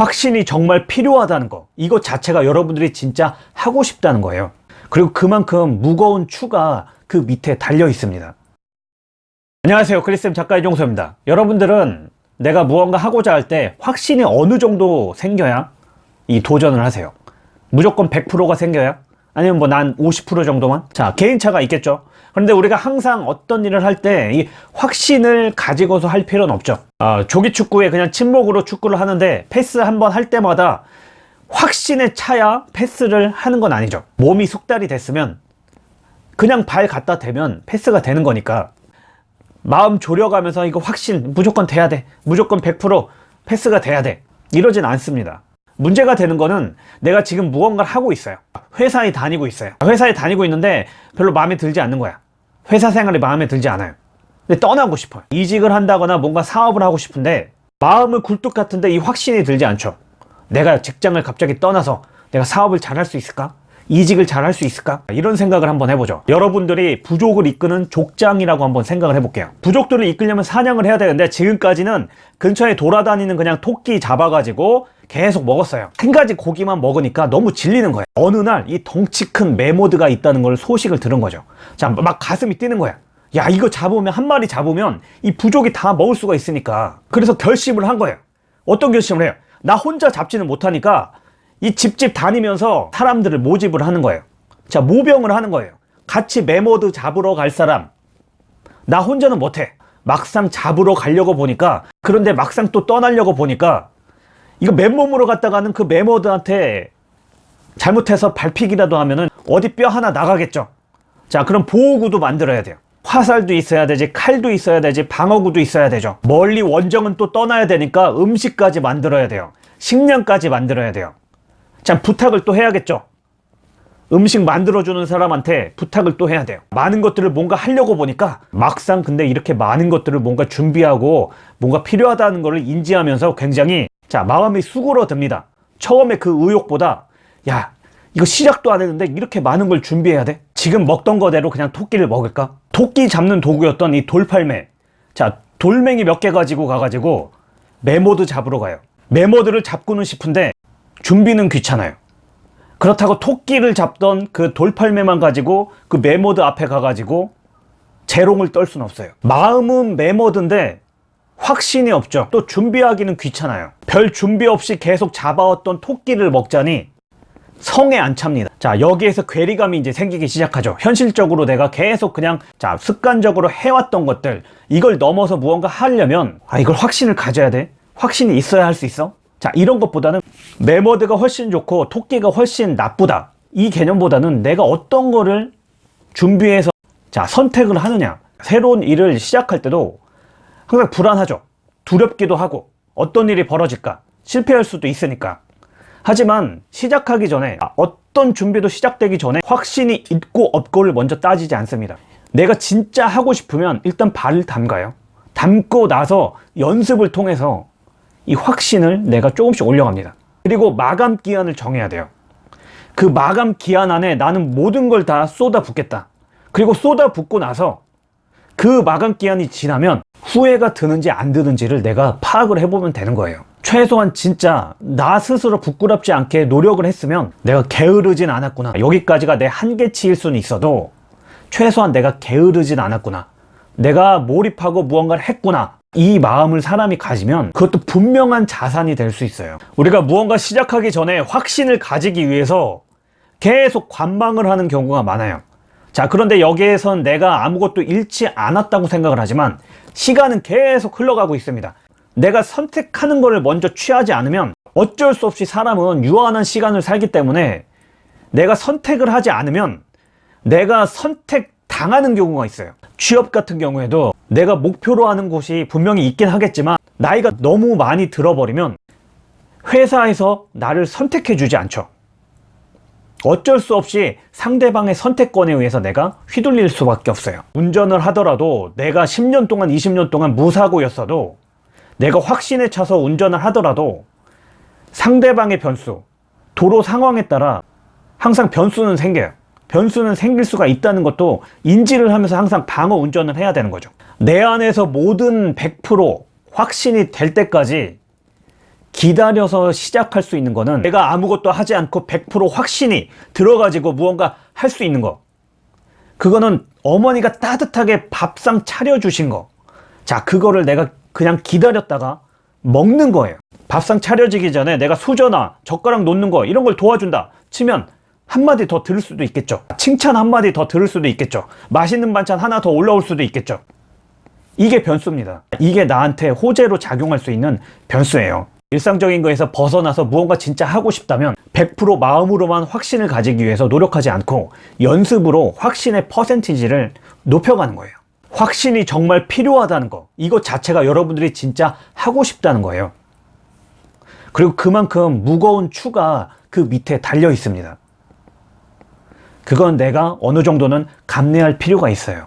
확신이 정말 필요하다는 거. 이것 자체가 여러분들이 진짜 하고 싶다는 거예요. 그리고 그만큼 무거운 추가 그 밑에 달려 있습니다. 안녕하세요. 크리스템 작가 이종서입니다. 여러분들은 내가 무언가 하고자 할 때 확신이 어느 정도 생겨야 이 도전을 하세요? 무조건 100%가 생겨야? 아니면 뭐 난 50% 정도만? 자 개인차가 있겠죠 그런데 우리가 항상 어떤 일을 할 때 이 확신을 가지고서 할 필요는 없죠. 아, 조기 축구에 그냥 침묵으로 축구를 하는데 패스 한 번 할 때마다 확신에 차야 패스를 하는 건 아니죠. 몸이 숙달이 됐으면 그냥 발 갖다 대면 패스가 되는 거니까. 마음 졸여가면서 이거 확신 무조건 돼야 돼. 무조건 100% 패스가 돼야 돼. 이러진 않습니다. 문제가 되는 거는 내가 지금 무언가를 하고 있어요. 회사에 다니고 있어요. 회사에 다니고 있는데 별로 마음에 들지 않는 거야 회사 생활이 마음에 들지 않아요. 근데 떠나고 싶어요. 이직을 한다거나 뭔가 사업을 하고 싶은데 마음은 굴뚝 같은데 이 확신이 들지 않죠. 내가 직장을 갑자기 떠나서 내가 사업을 잘할 수 있을까? 이직을 잘할 수 있을까? 이런 생각을 한번 해보죠. 여러분들이 부족을 이끄는 족장이라고 한번 생각을 해볼게요. 부족들을 이끌려면 사냥을 해야 되는데 지금까지는 근처에 돌아다니는 그냥 토끼 잡아가지고 계속 먹었어요. 한 가지 고기만 먹으니까 너무 질리는 거예요. 어느 날 이 덩치 큰 메모드가 있다는 걸 소식을 들은 거죠. 자 막 가슴이 뛰는 거야. 야 이거 잡으면 한 마리 잡으면 이 부족이 다 먹을 수가 있으니까. 그래서 결심을 한 거예요. 어떤 결심을 해요? 나 혼자 잡지는 못하니까 이 집집 다니면서 사람들을 모집을 하는 거예요. 자 모병을 하는 거예요. 같이 매머드 잡으러 갈 사람. 나 혼자는 못해. 막상 잡으러 가려고 보니까 그런데 막상 또 떠나려고 보니까 이거 맨몸으로 갔다가는 그 매머드한테 잘못해서 밟히기라도 하면은 어디 뼈 하나 나가겠죠. 자 그럼 보호구도 만들어야 돼요. 화살도 있어야 되지 칼도 있어야 되지 방어구도 있어야 되죠. 멀리 원정은 또 떠나야 되니까 음식까지 만들어야 돼요. 식량까지 만들어야 돼요. 자 부탁을 또 해야겠죠. 음식 만들어주는 사람한테 부탁을 또 해야 돼요. 많은 것들을 뭔가 하려고 보니까 막상 근데 이렇게 많은 것들을 뭔가 준비하고 뭔가 필요하다는 것을 인지하면서 굉장히 자 마음이 수그러듭니다. 처음에 그 의욕보다 야 이거 시작도 안 했는데 이렇게 많은 걸 준비해야 돼? 지금 먹던 거대로 그냥 토끼를 먹을까? 토끼 잡는 도구였던 이 돌팔매. 자 돌멩이 몇 개 가지고 가가지고 매머드 잡으러 가요. 매머드를 잡고는 싶은데 준비는 귀찮아요. 그렇다고 토끼를 잡던 그 돌팔매만 가지고 그 매머드 앞에 가가지고 재롱을 떨 수는 없어요. 마음은 매머드인데 확신이 없죠. 또 준비하기는 귀찮아요. 별 준비 없이 계속 잡아왔던 토끼를 먹자니 성에 안 찹니다. 자 여기에서 괴리감이 이제 생기기 시작하죠. 현실적으로 내가 계속 그냥 자 습관적으로 해왔던 것들 이걸 넘어서 무언가 하려면 아 이걸 확신을 가져야 돼? 확신이 있어야 할 수 있어? 자 이런 것보다는 메모드가 훨씬 좋고 토끼가 훨씬 나쁘다. 이 개념보다는 내가 어떤 거를 준비해서 자 선택을 하느냐. 새로운 일을 시작할 때도 항상 불안하죠. 두렵기도 하고 어떤 일이 벌어질까 실패할 수도 있으니까. 하지만 시작하기 전에 어떤 준비도 시작되기 전에 확신이 있고 없고를 먼저 따지지 않습니다. 내가 진짜 하고 싶으면 일단 발을 담가요. 담고 나서 연습을 통해서 이 확신을 내가 조금씩 올려갑니다. 그리고 마감 기한을 정해야 돼요. 그 마감 기한 안에 나는 모든 걸 다 쏟아 붓겠다. 그리고 쏟아 붓고 나서 그 마감 기한이 지나면 후회가 드는지 안 드는지를 내가 파악을 해보면 되는 거예요. 최소한 진짜 나 스스로 부끄럽지 않게 노력을 했으면 내가 게으르진 않았구나. 여기까지가 내 한계치일 수는 있어도 최소한 내가 게으르진 않았구나. 내가 몰입하고 무언가를 했구나. 이 마음을 사람이 가지면 그것도 분명한 자산이 될 수 있어요. 우리가 무언가 시작하기 전에 확신을 가지기 위해서 계속 관망을 하는 경우가 많아요 자 그런데 여기에선 내가 아무것도 잃지 않았다고 생각을 하지만 시간은 계속 흘러가고 있습니다. 내가 선택하는 것을 먼저 취하지 않으면 어쩔 수 없이 사람은 유한한 시간을 살기 때문에 내가 선택을 하지 않으면 내가 선택 당하는 경우가 있어요. 취업 같은 경우에도 내가 목표로 하는 곳이 분명히 있긴 하겠지만 나이가 너무 많이 들어버리면 회사에서 나를 선택해 주지 않죠 어쩔 수 없이 상대방의 선택권에 의해서 내가 휘둘릴 수밖에 없어요. 운전을 하더라도 내가 10년 동안 20년 동안 무사고였어도 내가 확신에 차서 운전을 하더라도 상대방의 변수 도로 상황에 따라 항상 변수는 생겨요. 변수는 생길 수가 있다는 것도 인지를 하면서 항상 방어 운전을 해야 되는 거죠. 내 안에서 모든 100% 확신이 될 때까지 기다려서 시작할 수 있는 거는 내가 아무것도 하지 않고 100% 확신이 들어가지고 무언가 할 수 있는 거. 그거는 어머니가 따뜻하게 밥상 차려주신 거. 자, 그거를 내가 그냥 기다렸다가 먹는 거예요. 밥상 차려지기 전에 내가 수저나 젓가락 놓는 거 이런 걸 도와준다 치면 한마디 더 들을 수도 있겠죠. 칭찬 한마디 더 들을 수도 있겠죠. 맛있는 반찬 하나 더 올라올 수도 있겠죠. 이게 변수입니다. 이게 나한테 호재로 작용할 수 있는 변수예요. 일상적인 거에서 벗어나서 무언가 진짜 하고 싶다면 100% 마음으로만 확신을 가지기 위해서 노력하지 않고 연습으로 확신의 퍼센티지를 높여가는 거예요. 확신이 정말 필요하다는 거. 이것 자체가 여러분들이 진짜 하고 싶다는 거예요. 그리고 그만큼 무거운 추가 그 밑에 달려 있습니다. 그건 내가 어느 정도는 감내할 필요가 있어요.